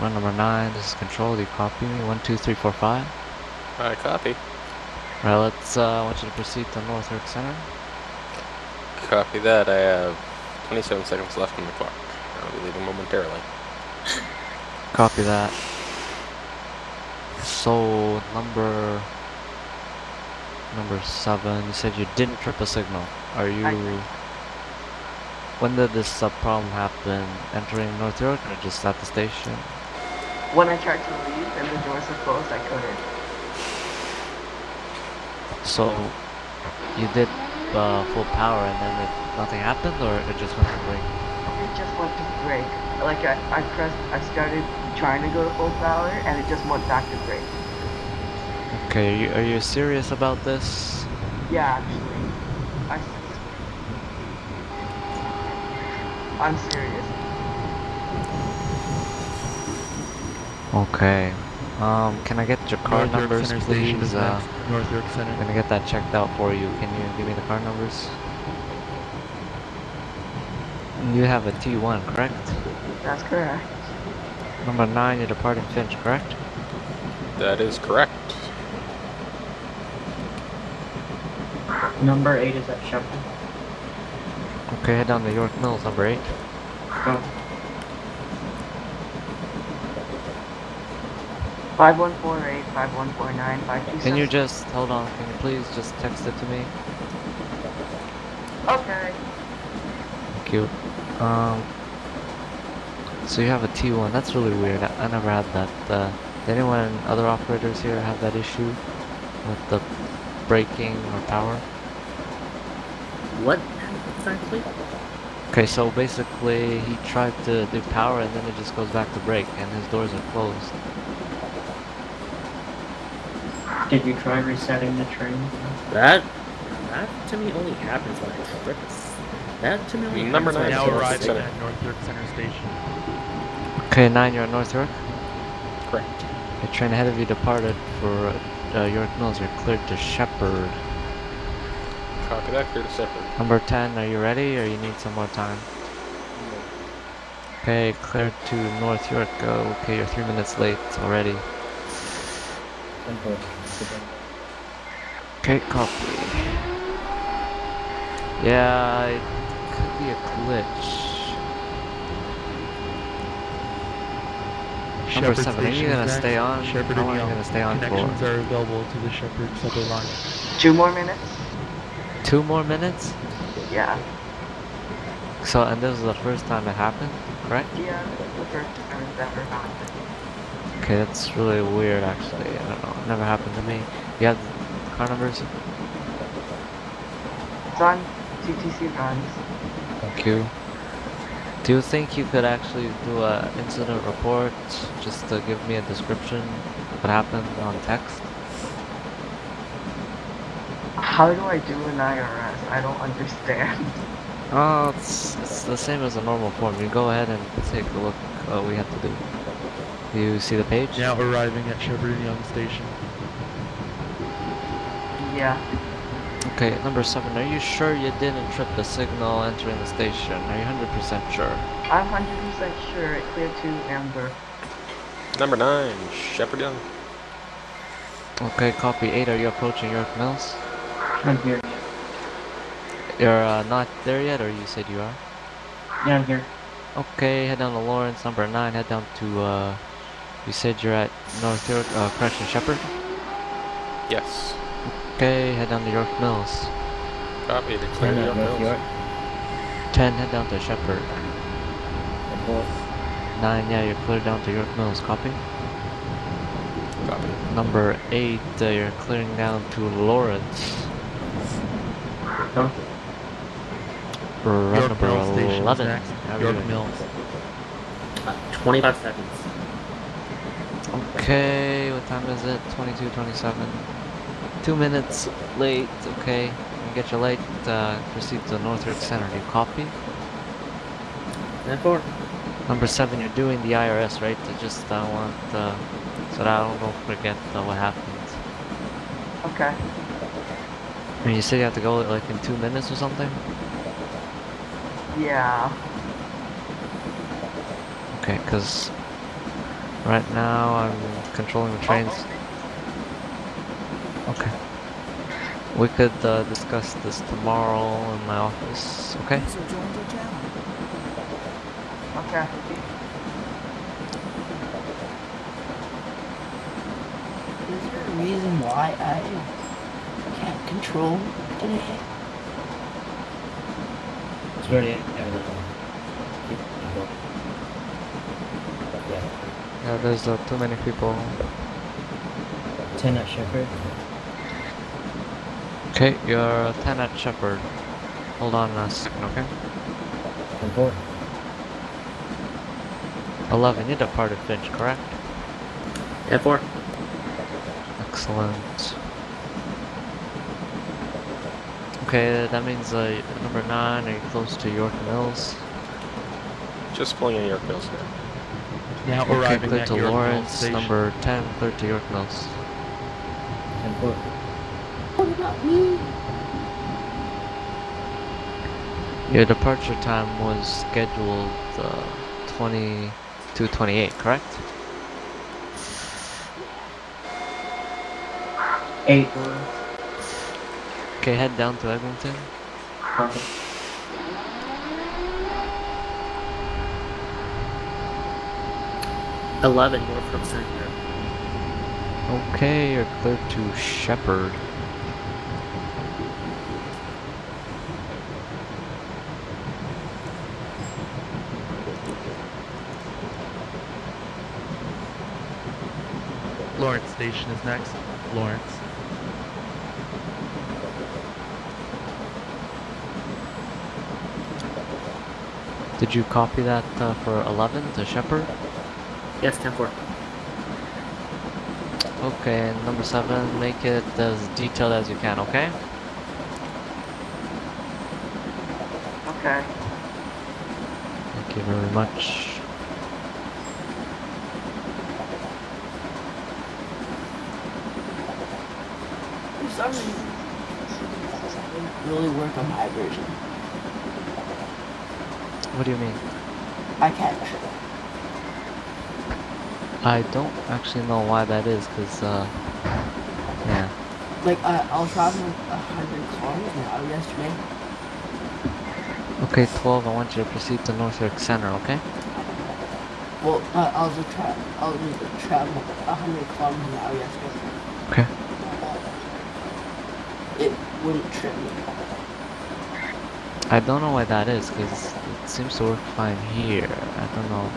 Run number nine, this is control. Do you copy me? One, two, three, four, five. I copy. Alright, let's, uh, I want you to proceed to North York Center. Copy that. I have 27 seconds left on the clock. I'll be leaving momentarily. Copy that. So, number... Number seven, you said you didn't trip a signal. Are you... I- When did this uh, problem happen? Entering North York or just at the station? When I tried to leave and the doors were closed, I couldn't. So, you did uh, full power and then it, nothing happened or it just went to break? It just went to break. Like I, I pressed, I started trying to go to full power and it just went back to break. Okay, are you, are you serious about this? Yeah, actually. I, I'm serious. Okay. Um, can I get your car North York numbers, Center Station please? is Uh. North York Center. I'm gonna get that checked out for you. Can you give me the car numbers? You have a T1, correct? That's correct. Number 9, you're departing Finch, correct? That is correct. Number 8 is at Sheppard. Okay, head down to York Mills, number 8. Go. Five one four eight five one four nine five two Can you just, hold on, can you please just text it to me? Okay. Thank you. Um, so you have a T1, that's really weird. I, I never had that. Uh, did anyone, other operators here have that issue with the braking or power? What? Exactly? Okay, so basically he tried to do power and then it just goes back to brake and his doors are closed. Did you try resetting the train? That that to me only happens when I trip. That to me only Number happens when nine I Now North trip a arriving Center. at North York Center Station. Okay, 9, you're at North York. Correct. The train ahead of you departed for uh, York Mills. You're cleared to Sheppard. Copy that. Clear to Sheppard. Number 10, are you ready or you need some more time? Okay, cleared to North York. Go. Okay, you're three minutes late already. Okay, copy. Yeah, it could be a glitch. Number Sheppard seven, are you gonna is stay on? Sheppard How long are you gonna stay on for? Connections are available to the Sheppard subway line. Two more minutes? Two more minutes? Yeah. So, and this is the first time it happened, correct? Yeah, this is the first time it's ever happened. Okay, that's really weird actually. I don't know. It never happened to me. You have car numbers? It's on TTC runs. Thank you. Do you think you could actually do a incident report just to give me a description of what happened on text? How do I do an IRS? I don't understand. Oh, it's, it's the same as a normal form. You go ahead and take a look at what we have to do. You see the page? Now arriving at Sheppard and Yonge Station. Yeah. Okay, number seven. Are you sure you didn't trip the signal entering the station? Are you 100% sure? I'm 100% sure it cleared to Amber. Number nine. Sheppard Yonge. Okay, copy 8. Are you approaching York Mills? I'm here. You're uh, not there yet, or you said you are? Yeah, I'm here. Okay, head down to Lawrence, number 9. Head down to, uh, you said you're at North York, uh, Correction Sheppard? Yes. Okay, head down to York Mills. Copy. The clear to York Mills. 10, head down to Sheppard. 9, yeah, you're clear down to York Mills. Copy? Copy. Number 8, uh, you're clearing down to Lawrence. Go. Run York number Mills Station 11. next. How are you York? Mills. Uh, 25 seconds. Okay, what time is it? 22, 27. Two minutes late, okay. You get your late, uh, proceed to North York Center. Do you copy? Four. Number seven, you're doing the IRS, right? I just, uh, want, uh, so that I don't forget uh, what happened. Okay. I mean, you said you have to go like in two minutes or something? Yeah. Okay, because Right now, I'm controlling the trains. Okay. We could uh, discuss this tomorrow in my office, okay? Okay. Is there a reason why I can't control today? It's already everything. Yeah. Yeah, there's uh, too many people. Lieutenant Shepard. Okay, you're a 10 at Sheppard. Hold on a second, okay? Report. 11, you departed Finch, correct? Yeah, four. Excellent. Okay, that means uh, number 9, are you close to York Mills? Just pulling in York Mills now. Now Okay, arriving clear at to York Lawrence, Station. number 10, clear to York Mills. Report. What about me? Your departure time was scheduled uh, 20 to 28, correct? Eight. Okay, head down to Eglinton. Copy. Eleven North York Center. Okay, you're clear to Sheppard. Lawrence Station is next. Lawrence. Did you copy that uh, for 11 to Sheppard? Yes, ten four. Okay, number 7, make it as detailed as you can, okay? Okay. Thank you very much. For some reason, it didn't really work on my version. What do you mean? I can't. I don't actually know why that is, because, uh, yeah. Like, I, I was traveling a hundred kilometers an hour yesterday. Okay, 12, I want you to proceed to North York Center, okay? Well, uh, I was a tra- I was like, traveling a hundred kilometers an hour yesterday. Okay. It wouldn't trip me. I don't know why that is, because it seems to work fine here. I don't know.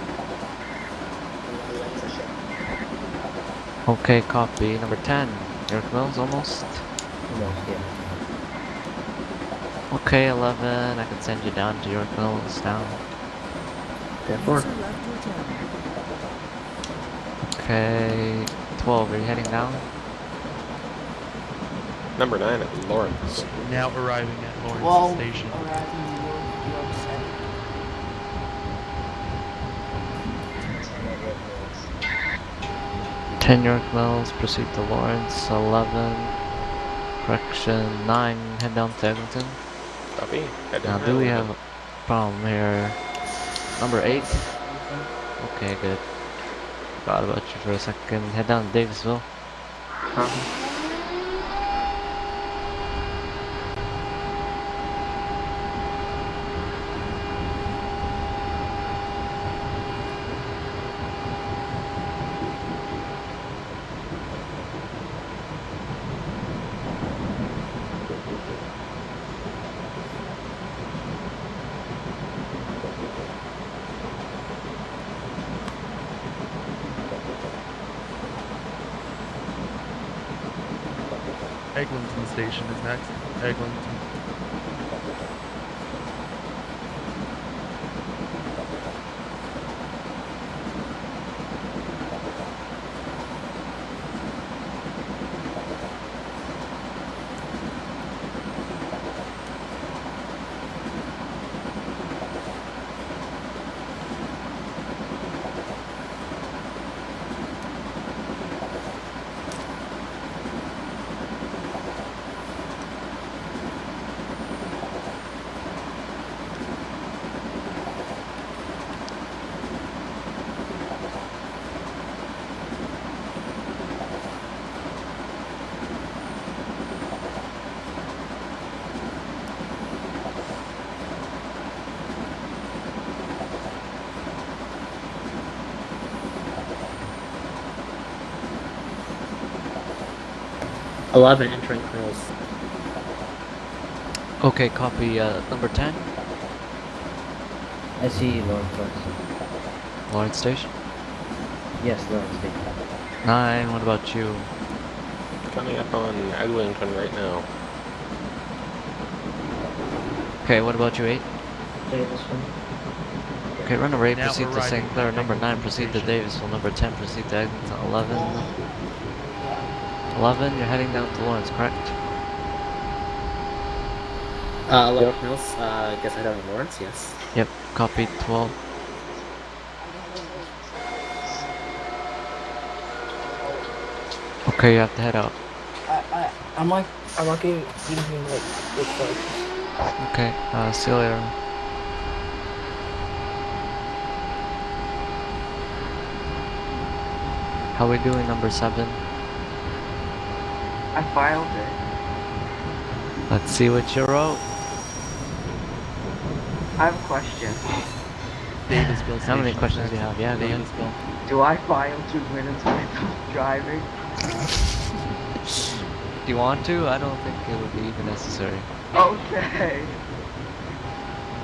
Okay, copy. Number 10. York Mills, almost. Almost, yeah. Okay, 11. I can send you down to York Mills now. Ten four. Okay, 12. Are you heading down? Number 9 at Lawrence. Now arriving at Lawrence Well, Station. arriving 10 York Mills, proceed to Lawrence, 11, correction 9, head down to Edmonton. Copy, head down Now do we have a problem here? Number 8? Okay, good. Forgot about you for a second. Head down to Davisville. -huh. Station is next. Eglinton. 11 entering Colonel's. Okay, copy uh, number 10, I see Lawrence first. Lawrence Station. Yes, Lawrence Station. 9, what about you? Coming up on Eglinton right now. Okay, what about you, 8? Davisville. Okay, runner 8, Now proceed to arriving St. Clair. at Number 9, proceed to Davisville. Number 10, proceed to Eglinton. 11, 11, you're heading down to Lawrence, correct? Uh, 11 Colonel's, uh, I guess I don't know Lawrence, yes. Yep, copy 12. Okay, you have to head out. I, I, I'm like, I'm like getting, getting like, good focus. Okay, uh, see you later. How we doing, number 7? I filed it. Let's see what you wrote. I have a question. Davisville How many questions do you have? Yeah, go ahead. Davisville. Do I file two minutes when I'm driving? Do you want to? I don't think it would be even necessary. Okay.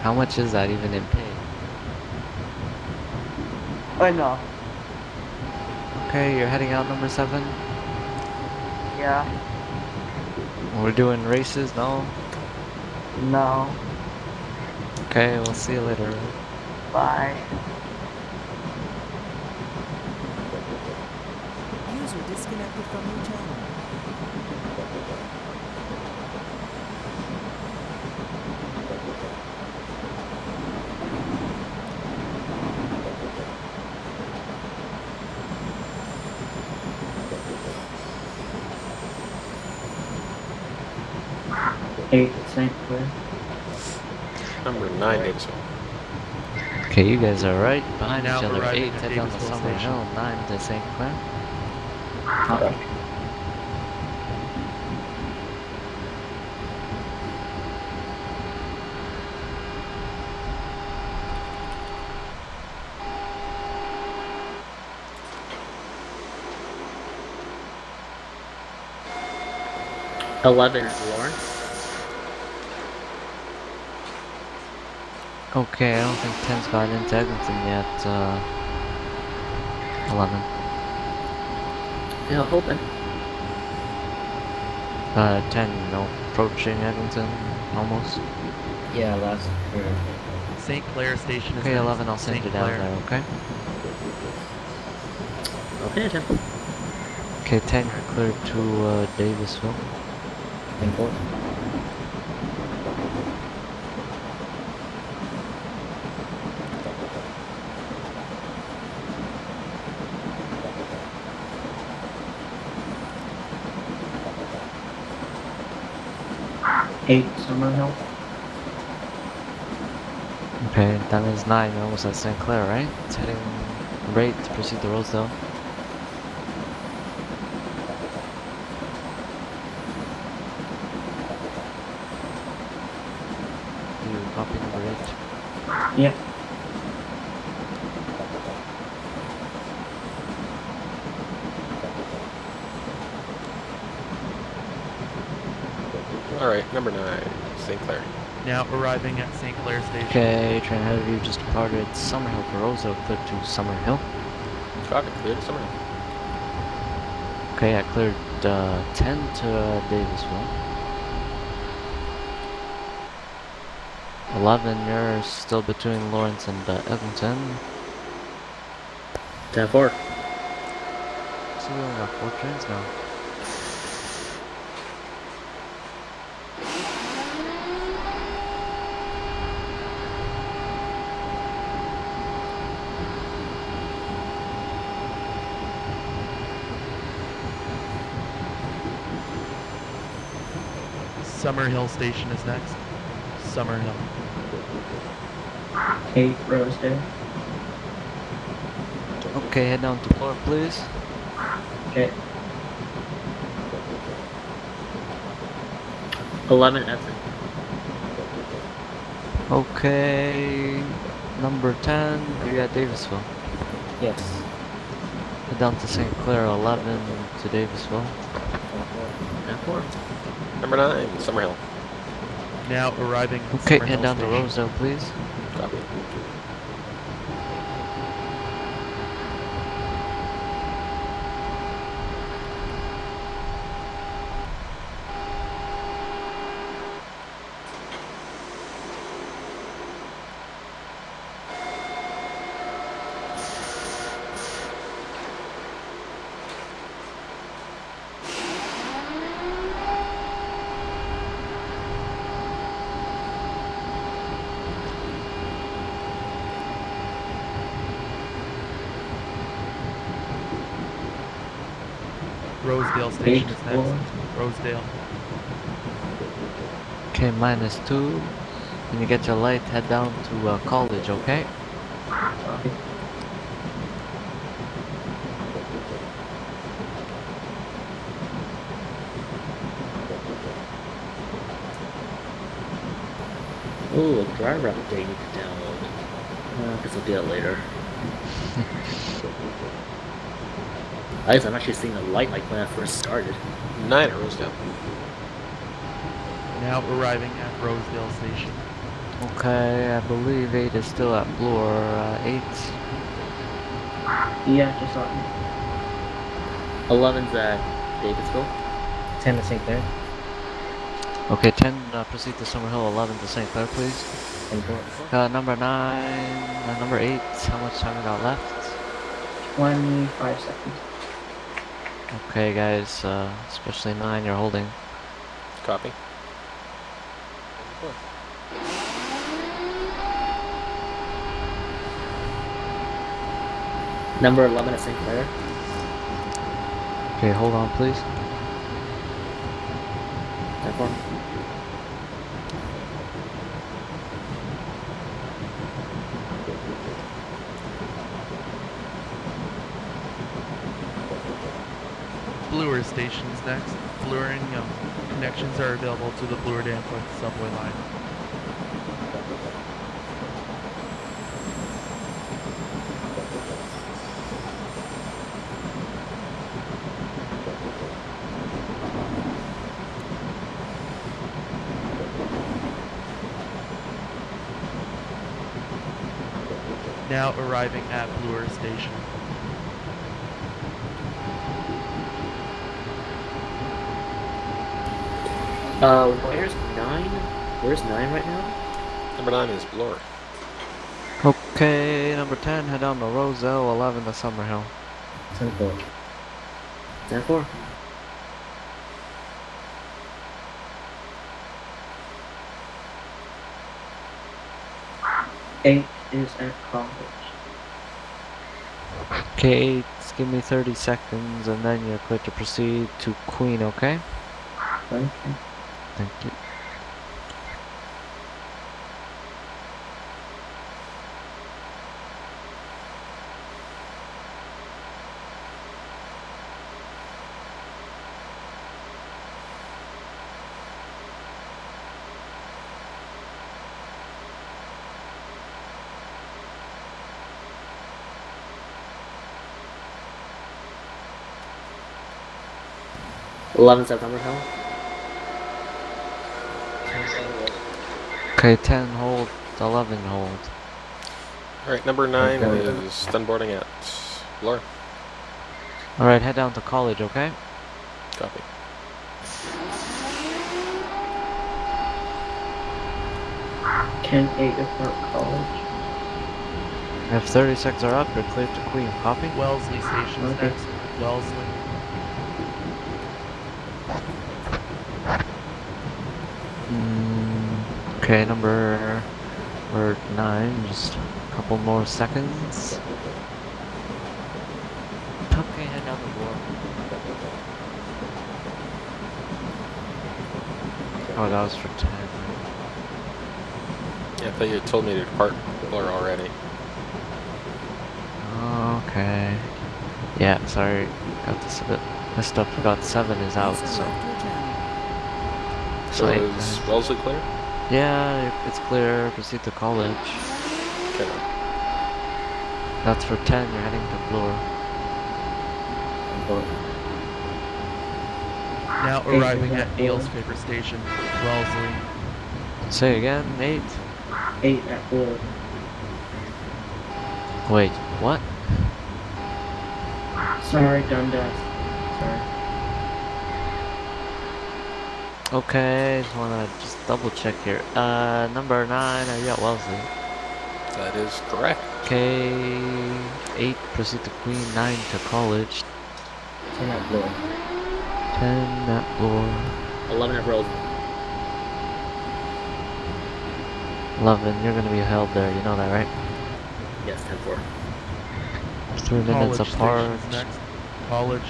How much is that even in pay? Enough. Okay, you're heading out number 7? Yeah. We're doing races, no? No. Okay, we'll see you later. Bye. User disconnected from your channel. 90. Okay, you guys are right behind now each other. Eight, ten 8, head down to Summerhill, 9 the same plan. Eleven, Lawrence. Okay, I don't think 10's got into Eglinton yet, uh... 11. Yeah, hoping. Uh, 10, no, approaching Eglinton, almost. Yeah, last year. St. Clair Station is... Okay, 11, I'll send it you down there, okay? Okay, 10. Okay, 10, cleared to, uh, Davisville. 10 -4. Okay, that means 9, we're almost at St. Clair, right? It's heading right to proceed the Rosedale. Do You're copying the Yep. Yeah. Alright, number 9. Now arriving at St. Clair Station. Okay, train ahead of you just departed Summerhill for Rosedale, cleared to Summerhill. Copy, clear to Summerhill. Okay, I cleared uh, 10 to uh, Davisville. 11, you're still between Lawrence and uh, Eglinton. 10 4. So we only got 4 trains now. Summerhill Station is next. Summerhill. Eight, Rosedale. Okay, head down to Bloor, please. Okay. 11 Edson. Okay, number 10, you're at Davisville. Yes. Head down to St. Clair, 11 to Davisville. Ten four. Number nine, Summerhill. Now arriving. at Okay, Summerhill head down to Station. zone, please. Rosedale Station Eight is floor. next. Rosedale. Okay, minus two. When you get your light, head down to uh, college, okay? Copy. Ooh, a driver update you need to download. Uh, I guess I'll do that later. At I'm actually seeing a light like when I first started. Nine at Rosedale. Now arriving at Rosedale Station. Okay, I believe eight is still at Bloor. Uh, eight. Yeah, just on. it. 11's at Davisville. 10 to St. Clair. Okay, ten. Uh, proceed to Summerhill. Eleven to St. Clair, please. Uh, number nine. Uh, number eight. How much time we got left? 25 seconds. Okay, guys, uh, especially mine, you're holding. Copy. Number 11 at St. Clair. Okay, hold on, please. Type stations next. Blurring um, connections are available to the Bloor Danforth subway line. Now arriving at Bloor Station. Uh, where's nine? Where's nine right now? Number nine is Bloor. Okay, number ten. Head down to Rosedale. Eleven to Summerhill. 10 4. Ten four. Eight is at college. Okay, eight. Give me 30 seconds, and then you're clear to proceed to Queen. Okay. Okay. Thank you. Eleven September. Okay, 10 hold, 11 hold. Alright, number nine Okay. is done boarding at Bloor. Alright, head down to college, okay? Copy. Ten eight at college. If 30 seconds are up, you're clear to Queen. Copy? Wellesley Station is Okay. next. Wellesley. Mm, okay, number, number 9, just a couple more seconds. Okay, head down the board. Oh, that was for 10. Yeah, I thought you had told me to depart Bloor already. Okay. Yeah, sorry. Got this a bit messed up. Forgot 7 is out, User so. Left your channel. So So is. Wellesley clear? Yeah, it's clear. Proceed to college. Okay. That's for 10. You're heading to Bloor. 10 4. Now Eight arriving at at Neil's four. favorite station, Wellesley. Say again, eight. Eight at four. Wait, what? Sorry, Dundas. Sorry. Okay, just wanna just double check here. Uh, number nine, are you at Wellesley? That is correct. Okay, eight, proceed to Queen, nine to College, Ten at Bloor. ten at Bloor, 11 at Rose. eleven, you're gonna be held there, you know that, right? Yes, 10 4. Three minutes College apart. College.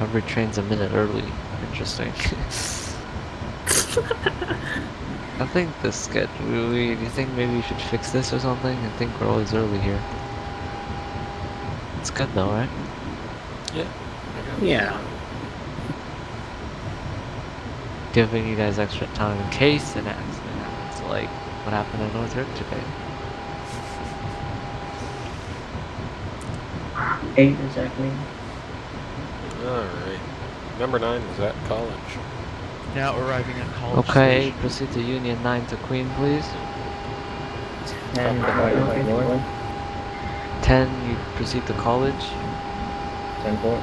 every train's a minute early. Interesting. I think the schedule, we, do you think maybe we should fix this or something? I think we're always early here. It's good though, right? Yeah. Yeah. Giving you guys extra time in case an accident happens, like what happened in North York today. Eight exactly. Alright. Number nine is at college. Now arriving at College Okay, Station. proceed to Union 9 to Queen, please. Ten divided by Bloor. 10, you proceed to College. Ten four.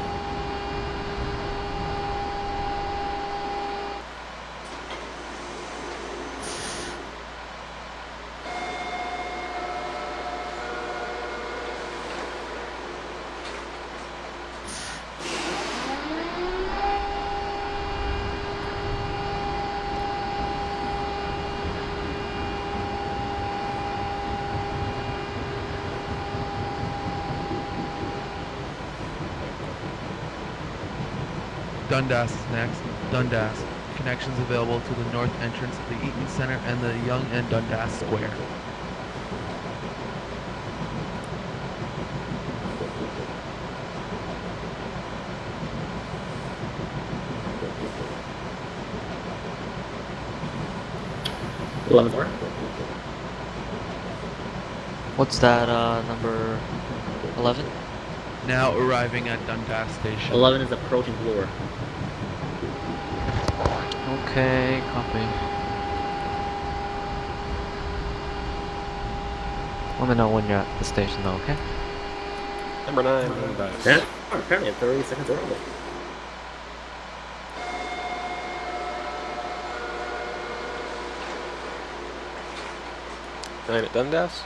Dundas is next. Dundas. Connections available to the north entrance of the Eaton Center and the Yonge and Dundas Square. Eleven four. What's that, uh, number 11? Now arriving at Dundas Station. 11 is approaching Bloor. Okay, copy. Let me know when you're at the station though, okay? Number nine, Dundas. Yeah. Oh, apparently at 30 seconds early. Nine at Dundas.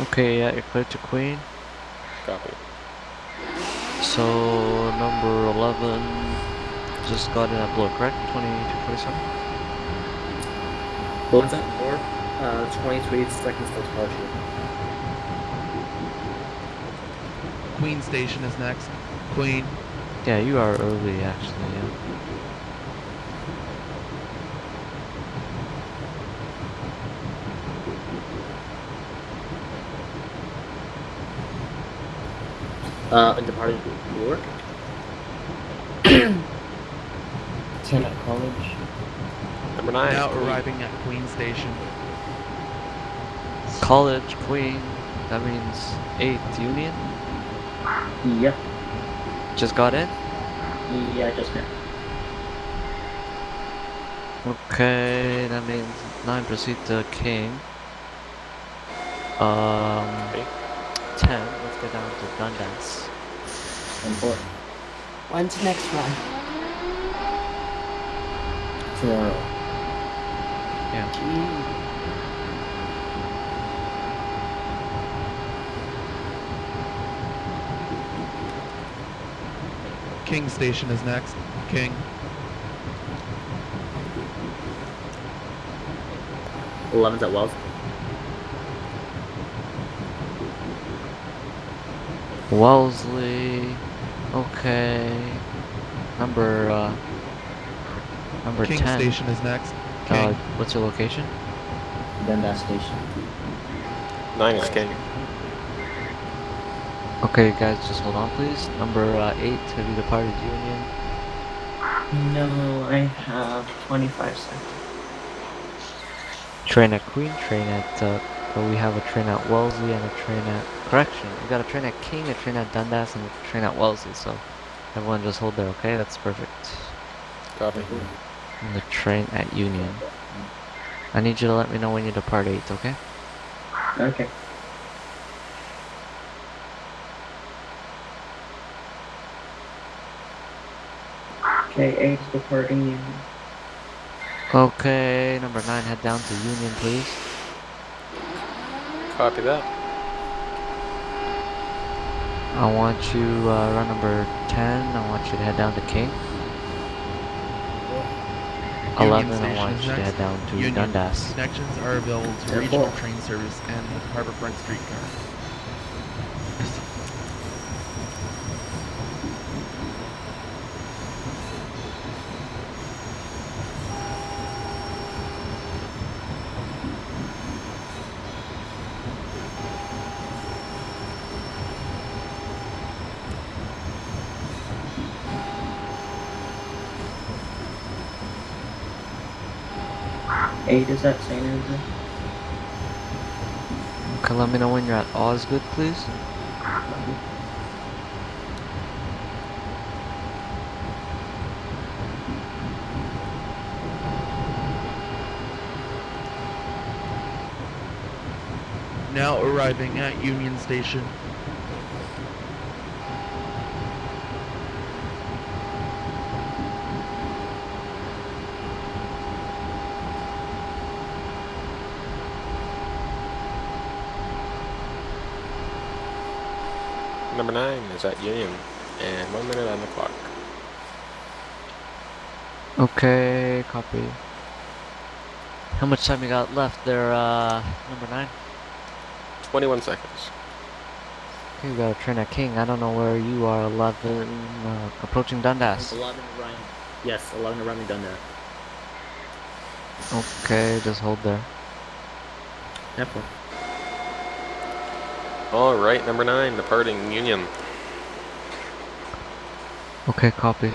Okay, yeah, you're clear to Queen. Copy. So, number 11 just got in at Bloor, correct? 2247? One's at Bloor. Uh, 23 seconds till departure. Queen Station is next. Queen. Yeah, you are early actually, yeah. Uh, and departing Bloor. Ten at College. Number nine. Now Queen. arriving at Queen Station. College, Queen, that means 8th Union. Yep. Just got in? Yeah, just now. Okay, that means 9 proceed to King. Um, Okay. 10, let's get down to Dundas. Ten four. When's the next one? Tomorrow. Yeah. King Station is next. King. Eleven's at Wells. Wellesley. Okay. Number, uh, number King 10. Station is next. Uh, what's your location? Dundas Station. Nine is King. Okay, guys, just hold on, please. Number uh, 8, have you departed Union? No, I have 25 seconds. Train at Queen, train at, uh, well, we have a train at Wellesley and a train at, correction, we got a train at King, a train at Dundas, and a train at Wellesley, so Everyone just hold there, okay? That's perfect. Copy. And the train at Union. I need you to let me know when you depart 8, okay? Okay. Okay, eight's departing Union. Okay, number 9, head down to Union, please. Copy that. I want you, uh, run number 10, I want you to head down to King. 11, I Station want is you to next. head down to Union. Dundas. Connections are available to Ten regional train service and the Harbourfront streetcar. Eight is at St. Andrew. Okay, let me know when you're at Osgoode, please. Now arriving at Union Station. Number nine is at Union, and one minute on the clock. Okay, copy. How much time you got left there, uh, number 9? 21 seconds. Okay, we got a train at King. I don't know where you are, 11, uh, approaching Dundas. 11 arriving. Yes, 11 arriving done there. Okay, just hold there. F1. All right, number nine, departing Union. Okay, copy.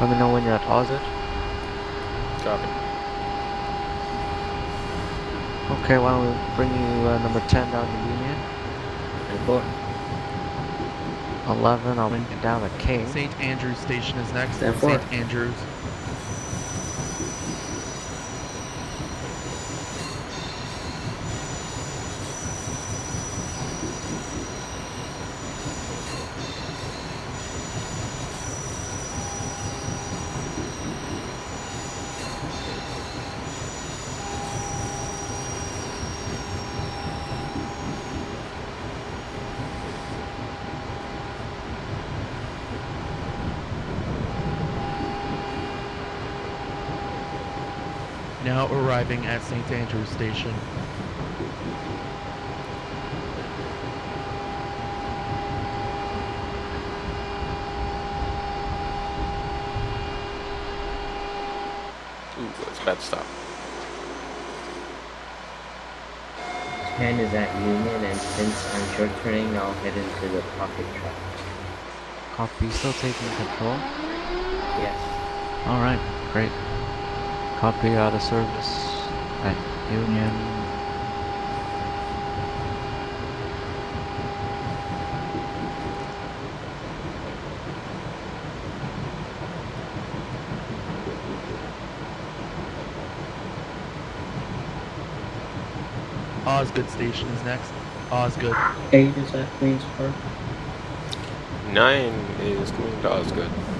Let me know when you're at Osgoode. Copy. Okay, why don't we bring you uh, number 10 down to Union? And four. 11, I'll bring you down to King. St. Andrews Station is next. St. Andrews. Now arriving at St. Andrews Station. Ooh, that's a bad stop. Ten is at Union, and since I'm short turning, I'll head into the pocket track. Copy, still taking control. Yes. Alright, great. Copy out of service at Union. Osgoode Station is next. Osgoode. Eight is at Queens Park. Nine is going to Osgoode.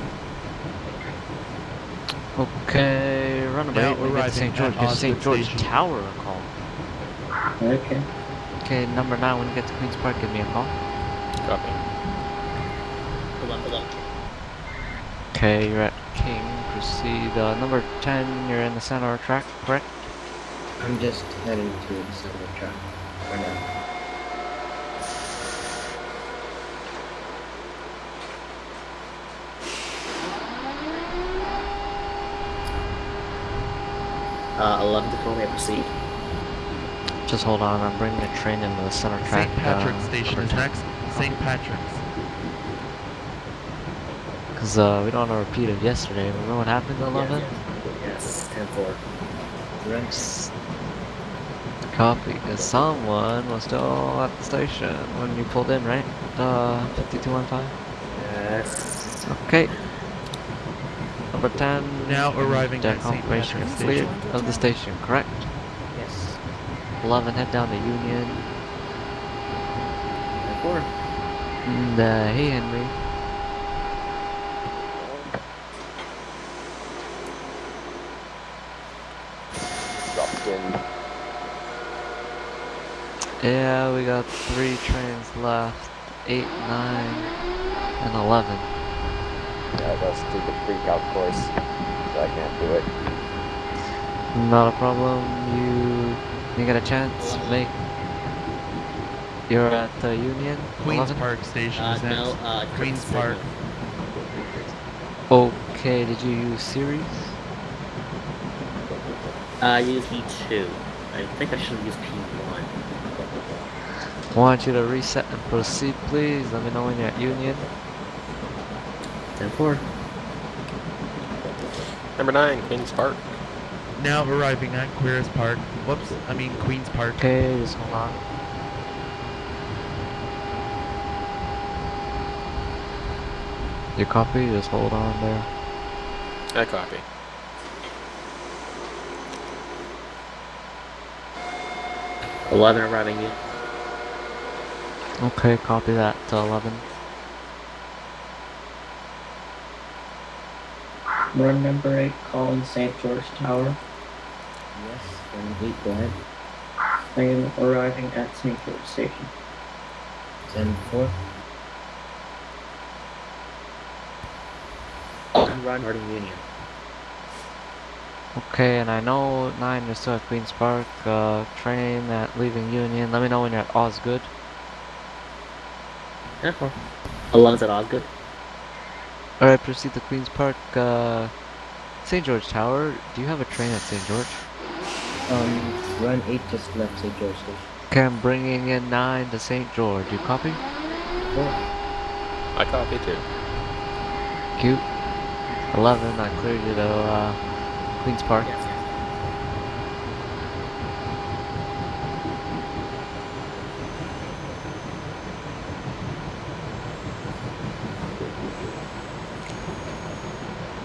Okay, run Now away. We get to St. George. at Get St. George Station. Tower a call. Okay. Okay, number 9, when you get to Queen's Park, give me a call. Copy. Hold on, hold on. Okay, you're at King. Proceed. Uh, number 10, you're in the center of track, correct? I'm just heading to the center track for now. Uh, 11 Tacoma may proceed. Just hold on, I'm bringing the train into the center track. St. Patrick's uh, Station is next. St. Patrick's. Because uh, we don't want to repeat it yesterday. Remember what happened at 11? Yes, 10 4. Rex. Copy. Because someone was still at the station when you pulled in, right? Uh, 5215? Yes. Okay. Number 10. Now arriving at St. confirmation Station. of the station, correct? Yes. 11, head down to Union. Ten four. And, uh, hey Henry. Dropped in. Yeah, we got three trains left. 8, 9, and 11. Yeah, I got a stupid freak out course, so I can't do it. Not a problem. You you get a chance, make. You're at uh, Union. Queens 11? Park Station Uh, no, uh, Queens Signal. Park. Okay, did you use series? Uh, I use E2. I think I should use P1. Want you to reset and proceed, please. Let me know when you're at Union. Ten four. Number nine, Queens Park. Now arriving at Queers Park. Whoops, I mean Queens Park. Okay, just hold on. You copy? Just hold on there. I copy. Eleven arriving in. Okay, copy that to 11. Run number eight, calling St. George Tower. Yes. Run eight. Go ahead. I am arriving at St. George Station. Ten four. Run Harding Union. Okay, and I know 9 you're still at Queen's Park. Uh, train at leaving Union. Let me know when you're at Osgoode. Ten four. Eleven's at Osgoode. Alright, proceed to Queen's Park. Uh, St. George Tower. Do you have a train at St. George? Um, run eight just left St. George Station. Okay, I'm bringing in 9 to St. George. You copy? I copy too. Cute. 11, I cleared you to uh, Queen's Park. Yes.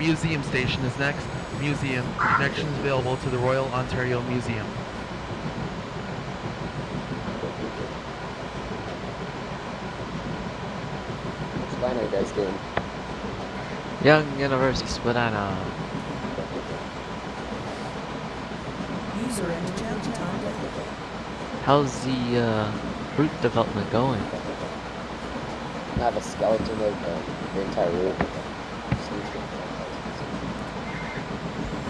Museum Station is next. Museum. Connections available to the Royal Ontario Museum. What's fine, guys doing? Yonge University Spadina. User entered your time down. How's the uh, route development going? I have a skeleton of uh, the entire route.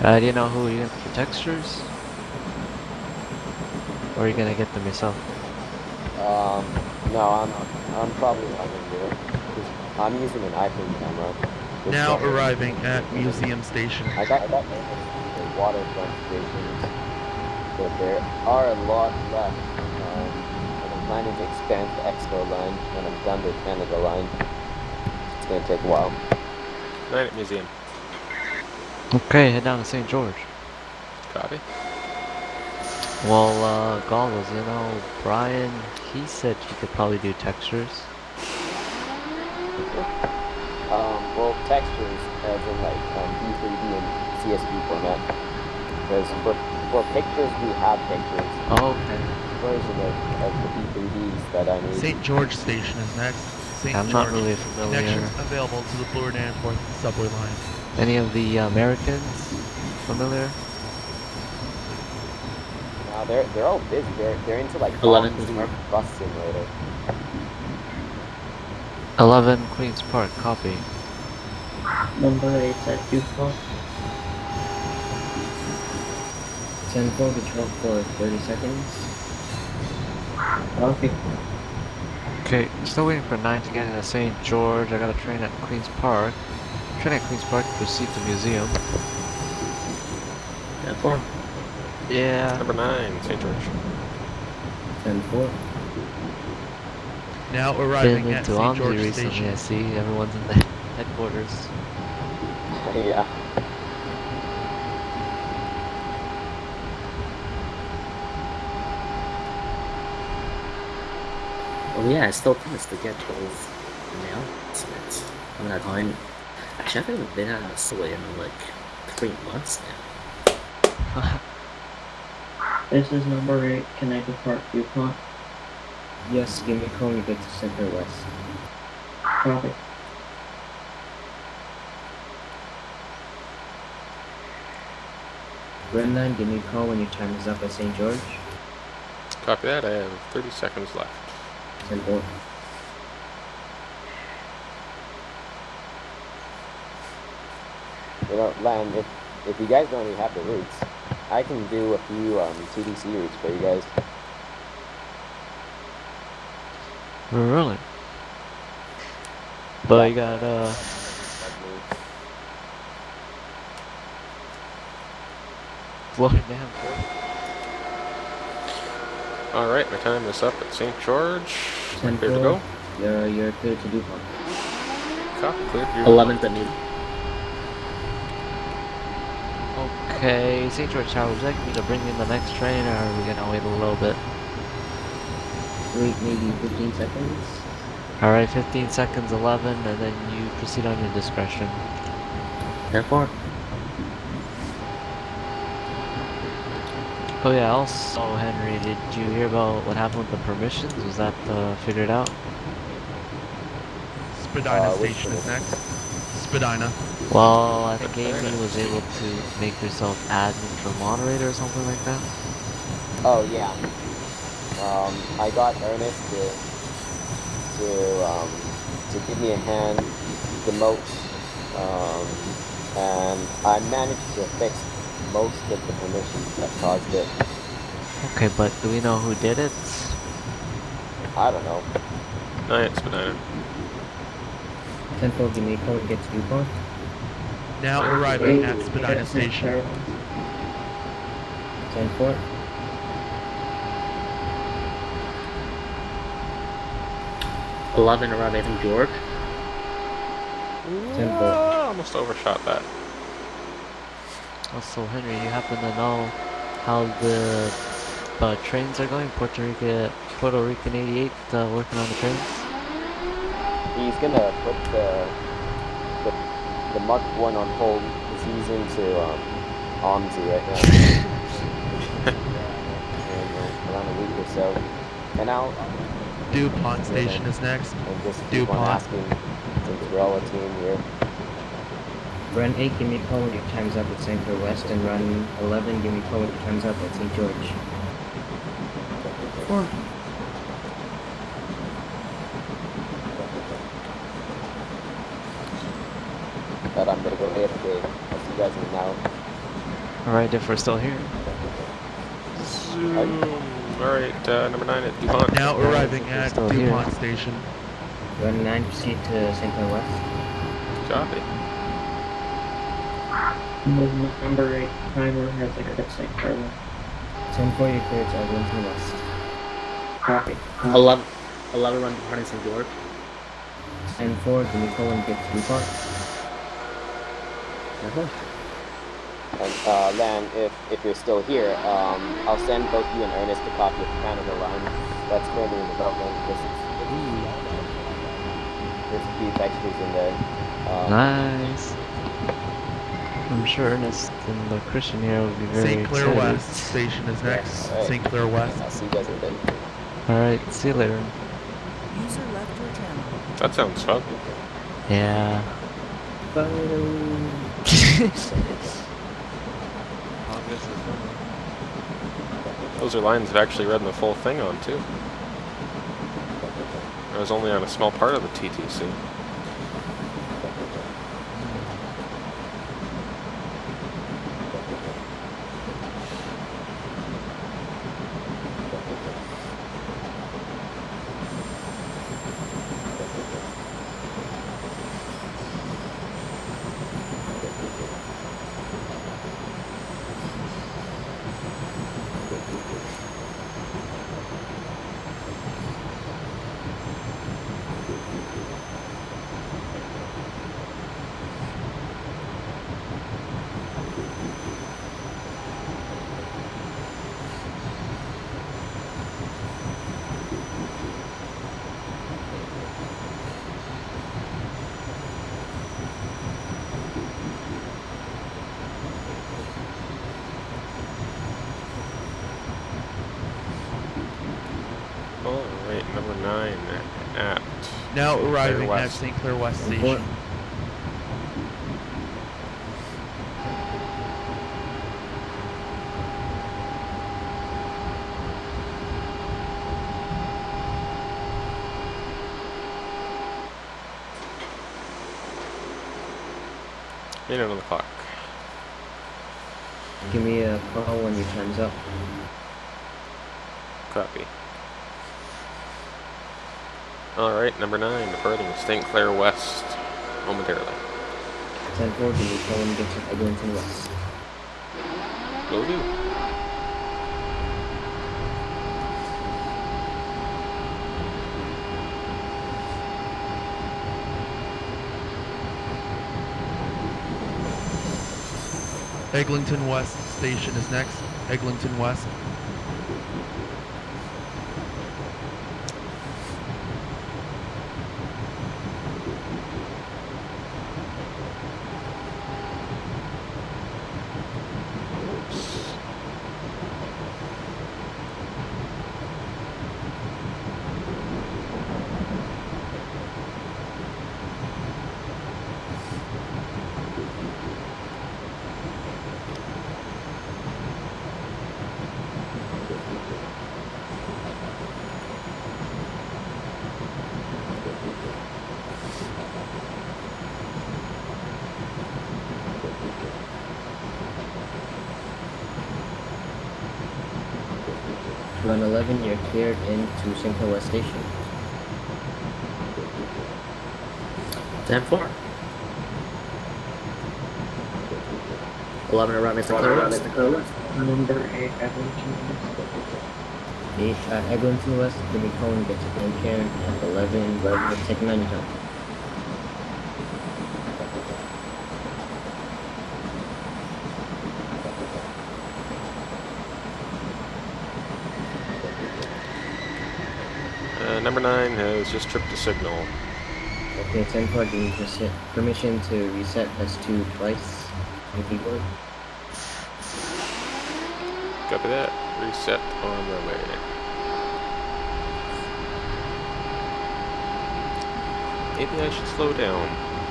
Uh, do you know who you're gonna get the textures? Or are you gonna get them yourself? Um, no, I'm, I'm probably not gonna do it. 'cause I'm using an iPhone camera. which Now don't- arriving at Museum Station. I got, I got the waterfront stations, but there are a lot left. Um, and I'm planning to expand the Expo line when I'm done with Canada line. It's gonna take a while. Night at museum. Okay, head down to St. George. Copy. Well, uh, goggles, you know, Brian, he said you could probably do textures. Um, well, textures as in like um, D3D and CSV format. Because for, for pictures, we have pictures. Oh, okay. Version of, of the D3Ds that I need. St. George Station is next. St. I'm George. not really familiar. Connections available to the Bloor Danforth subway line. Any of the Americans familiar? Now they're they're all busy. They're they're into like Eleven Box bus simulator. 11 Queen's Park, copy. Number eight at Dupont. 10 4 control for 30 seconds. Okay. Okay, still waiting for 9 to get into St. George. I got a train at Queen's Park. Train at Queen's Park to proceed to museum. Ten four. Yeah. Number nine, St. George. 10 4. Now Been arriving at into St. Omni George recently, Station. I see. Everyone's in the headquarters. yeah. Oh yeah, I still promised to get those announcements. on that line. Actually, I haven't been out of Soy in like three months now. This is number eight. Can I depart viewpoint? Yes, give me a call when you get to Center West. Copy. Red 9, give me a call when your time is up at St. George. Copy that. I have 30 seconds left. 10 You know, Lan, if if you guys don't already have the routes, I can do a few um, TTC routes for you guys. Really? But you got uh Florida down. All right, my time is up at St. George. 10 Clear to go. You're, you're clear to Dupont. Copy. Clear. You 11th at me. Okay, St. George Tower, would you like me to bring in the next train or are we gonna wait a little bit? Wait maybe 15 seconds. Alright, 15 seconds, 11, and then you proceed on your discretion. 10 4. Oh yeah, also, Henry, did you hear about what happened with the permissions? Was that uh, figured out? Spadina Uh, Station is next. Spadina. Well, I think Amy was able to make herself admin for moderator or something like that. Oh yeah. Um, I got Ernest to to um, to give me a hand demote, um, and I managed to fix most of the permissions that caused it. Okay, but do we know who did it? I don't know. Nine, Spadina. 10 4, give me a call when you get to Dupont. Now arriving at Spadina Station. 10 foot. Eleven arriving from George. Tempo. Ah, almost overshot that. Also, Henry, you happen to know how the uh, trains are going? Puerto Rico, Puerto Rican 88 uh, working on the trains? He's gonna put the the, the Mark One on hold because he's into um, OMSI right now. in, uh, around a week or so, and I'll Dupont Station is next. and just keep on Dupont. asking since we're all a team here. Run 8, give me a call when your time's up at St. Clair West. And run 11, give me a call when your time's up at St. George. Four. But I'm gonna go AFK. I'll see you guys in an hour. Alright, if we're still here. Zoom. All right, uh, number nine at Dupont. Now Yeah, arriving at still here. Dupont Station. Run 9, proceed to St. Clair West. Copy. Number eight. Timer has like a St. Carlo. 10 4, you're clear to Eglinton West. Copy. 11, 11 run departing St. George. 10 4, give me a call when you get to Dupont. And uh, Lan, if if you're still here, um, I'll send both you and Ernest a copy of the Canada line that's currently in development. This is there's a few textures in there. Um, Nice. I'm sure Ernest and the Christian here will be very St. Clair. West Station is next. Alright. St. Clair West. I'll see you guys in a. Alright, see you later. User left your channel. That sounds fun. Yeah. Those are lines I've actually read the full thing on too. I was only on a small part of the TTC. Now arriving at St. Clair West And Station. four- minute on the clock. Give me a call when your time's up. Copy. Alright, number nine, departing St. Clair West momentarily. 10 4, give me a call when you get to Eglinton West. Will do. Eglinton West Station is next. Eglinton West. Oops. Run 11, you're cleared St. West Station. 10 4. 11 arriving at St. Clair West. Number 8, Eglinton. 8 at Eglinton West, give uh, me a call when you get to Glencairn. At 11, right, take a minute time. Uh, nine has just tripped a signal. Okay, 10 4, give me persi- permission to reset S2 twice. Would. Copy that. Reset on the way. Maybe I should slow down.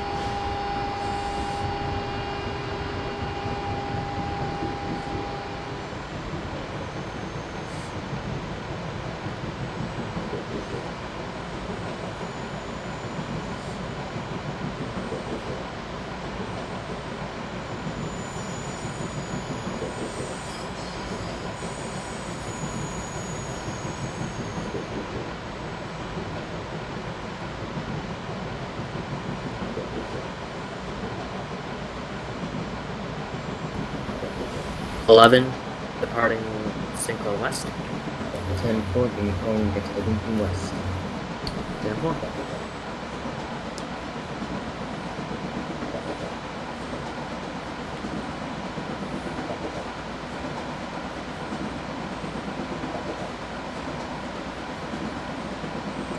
Eleven, departing St. West. 10 4, give me a call when you get to Eglinton West. 10 4.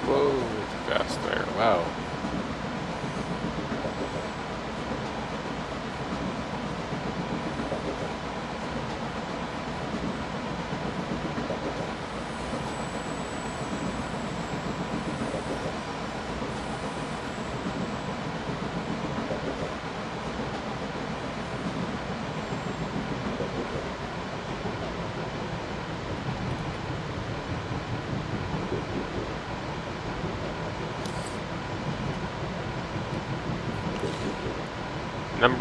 Whoa, too fast there. Wow.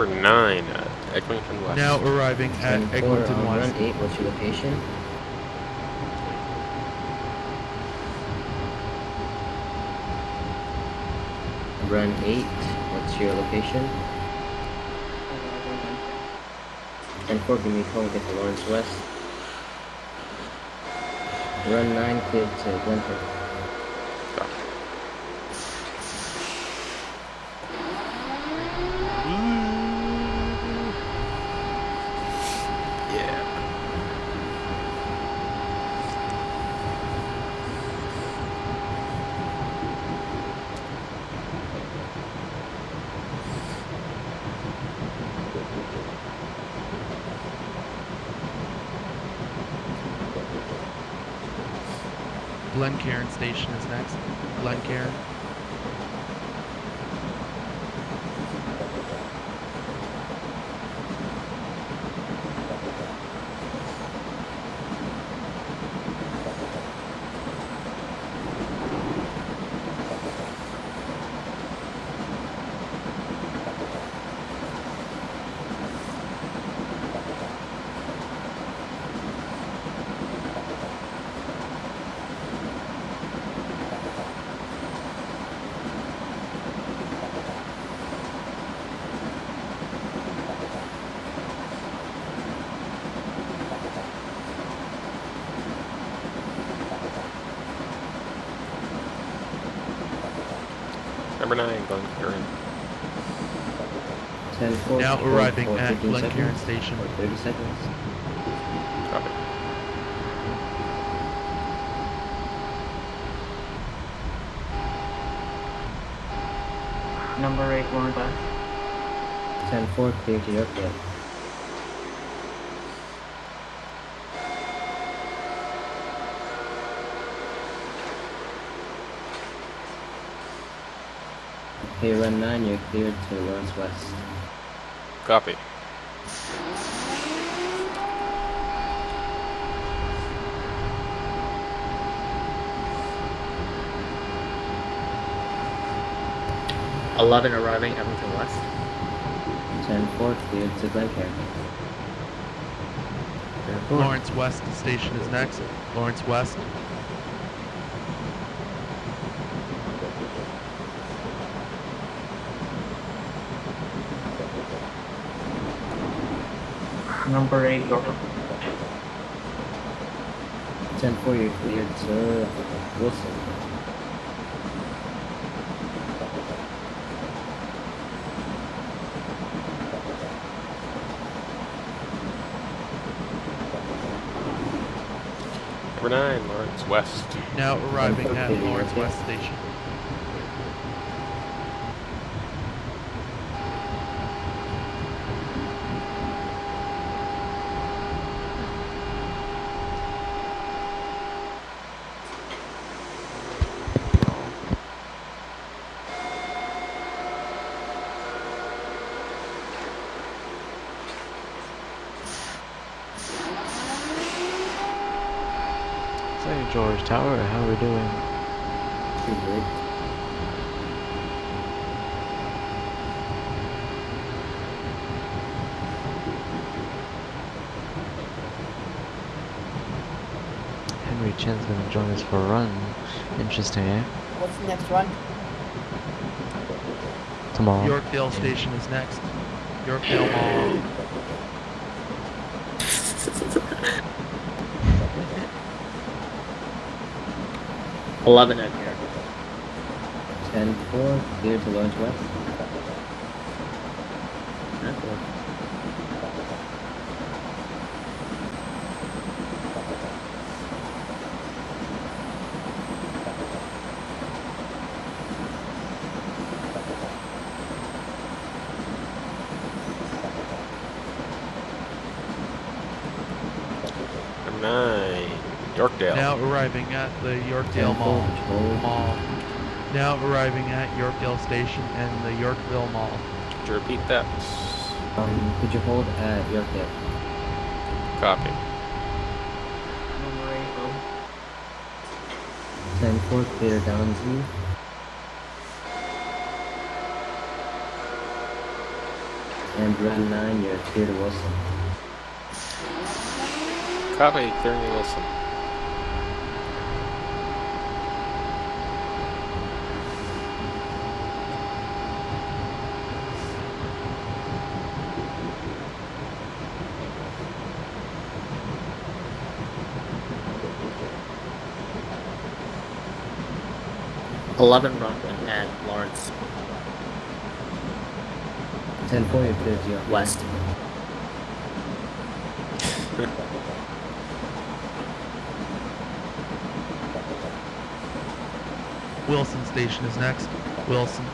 Number nine at Eglinton West. Now arriving at 4, Eglinton uh, West. run 8, what's your location? Run 8, what's your location? And 4, give me a call, get to Lawrence West. Run 9, cleared to Glencoe. Yeah. Glencairn Station is next. Glencairn. Number nine, Glencairn. 10 4. Now hold arriving for at 15 Glencairn Station. or 30 seconds. Copy. Number 8, Lawrence West. 10 4, clear to Yorkdale. Okay, run 9, you're cleared to Lawrence West. Copy. Eleven arriving Eglinton West. 10 4, cleared to Glencairn. Lawrence West Station is next. Lawrence West. Number 8, York. 10 4, you're cleared to Wilson. Number nine, Lawrence West. Now arriving at Lawrence. West Station. St. George Tower, how are we doing? Pretty good. Henry Chen's gonna join us for a run. Interesting, eh? What's the next run? Tomorrow. Yorkdale Station is next. Yorkdale Mall. Eleven at here. 10 4, cleared to Lawrence West. Number nine, Yorkdale. Now arriving at the Yorkdale Mall. Mall. Now arriving at Yorkdale Station and the Yorkville Mall. Could you repeat that? Um, could you hold at Yorkdale? Copy. Number 8, Bill. 10 4, clear Downsview. And run 9, you're clear to Wilson. Copy, clearing to Wilson. Eleven running and Lawrence 10 4, you're clear to Yorkdale. West. Wilson Station is next. Wilson.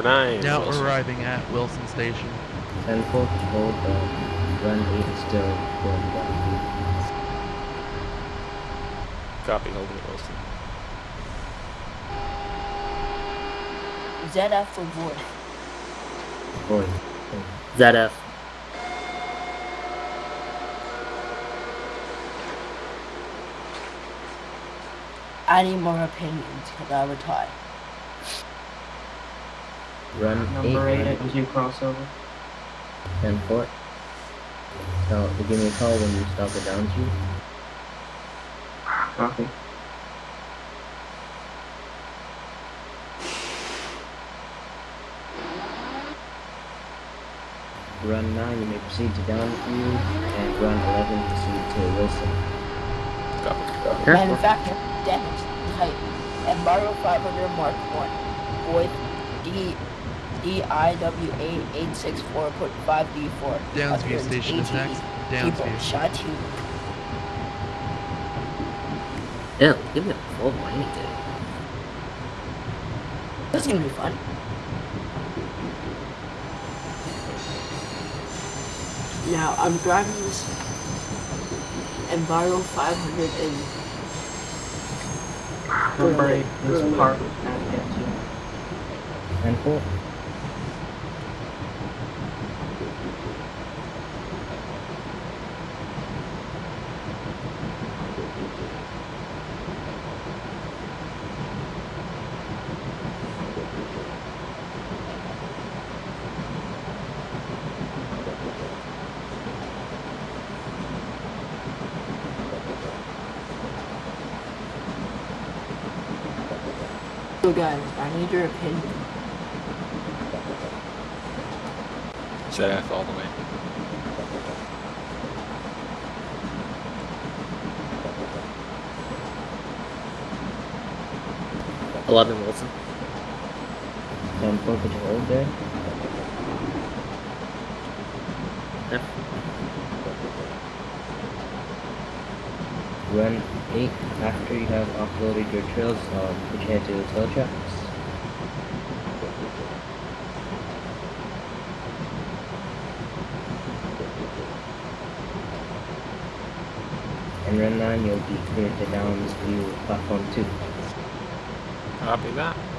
Number nine. Now Wilson. arriving at Wilson Station. 10 4 control, uh, run 8 is still going down. Copy, holding it Wilson. ZF for void. Void. ZF. I need more opinions because I retired. Run Number 8 8, at two crossover. 10 4. So, you give me a call when you stop it down to. Copy. Run 9, you may proceed to Downsview, and run 11, proceed to Wilson. Copy. Careful. Manufacturer, damage, type, Enviro 500 Mark 1, void, D, DIW8 864 put 5D4. Downsview Appearance, Station is ATE. next. People, Downsview. shot two. Yeah, give me a full mining day. This is gonna be fun. Now I'm driving this Enviro 500 and Number Really? 8 is Really? parked at get two. 10 4. So guys, I need your opinion. ZF all the way. Eleven Wilson. 10 4, could you hold there? Yep. Run 8, after you have uploaded your trails, um, your head to the tracks. And run 9, you'll be cleared to Downs View Platform 2. Copy that.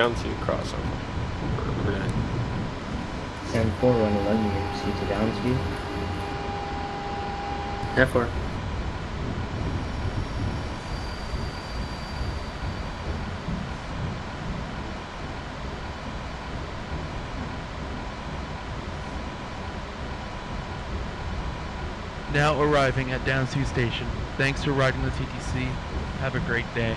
Down to crossover. for Number nine. 10 4, run 11, you may proceed to Downsview. Ten four. Now arriving at Downsview Station. Thanks for riding the TTC. Have a great day.